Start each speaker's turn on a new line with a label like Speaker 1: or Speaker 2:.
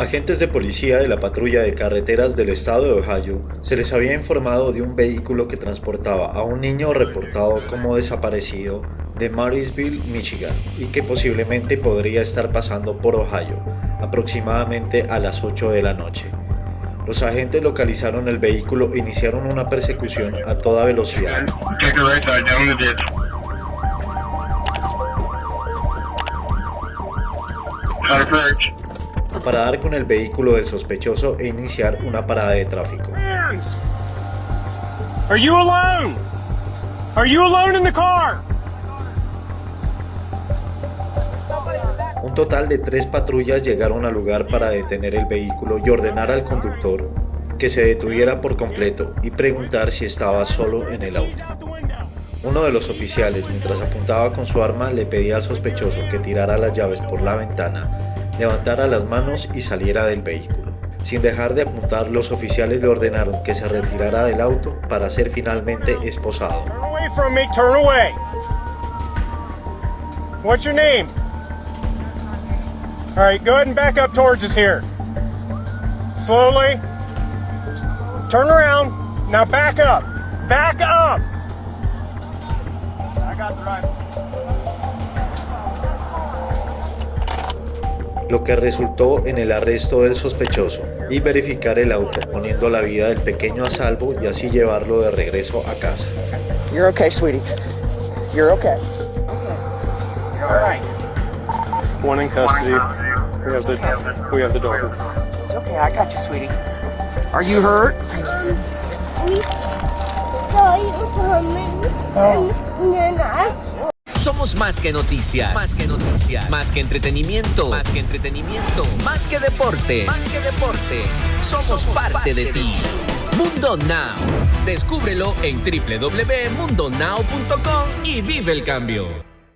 Speaker 1: agentes de policía de la patrulla de carreteras del estado de Ohio se les había informado de un vehículo que transportaba a un niño reportado como desaparecido de Marysville, Michigan, y que posiblemente podría estar pasando por Ohio, aproximadamente a las 8 de la noche. Los agentes localizaron el vehículo e iniciaron una persecución a toda velocidad. Para dar con el vehículo del sospechoso e iniciar una parada de tráfico.
Speaker 2: Are you alone? Are you alone in the car?
Speaker 1: Un total de tres patrullas llegaron al lugar para detener el vehículo y ordenar al conductor que se detuviera por completo y preguntar si estaba solo en el auto. Uno de los oficiales, mientras apuntaba con su arma, le pedía al sospechoso que tirara las llaves por la ventana levantara las manos y saliera del vehículo. Sin dejar de apuntar, los oficiales le ordenaron que se retirara del auto para ser finalmente esposado.
Speaker 2: What's your name? All right, go ahead and back up towards us here. Slowly. Turn around. Now back up. Back up.
Speaker 1: Lo que resultó en el arresto del sospechoso y verificar el auto, poniendo la vida del pequeño a salvo y así llevarlo de regreso a casa.
Speaker 3: You're okay, sweetie. You're okay.
Speaker 2: You're all right. One in custody. We have the we have the dog.
Speaker 3: It's okay. I got you, sweetie. Are you hurt? Oh.
Speaker 4: Somos más que noticias. Más que noticias. Más que entretenimiento. Más que entretenimiento. Más que deportes. Más que deportes. Somos, parte, de, ti. Mundo Now. Descúbrelo en www.mundonow.com y vive el cambio.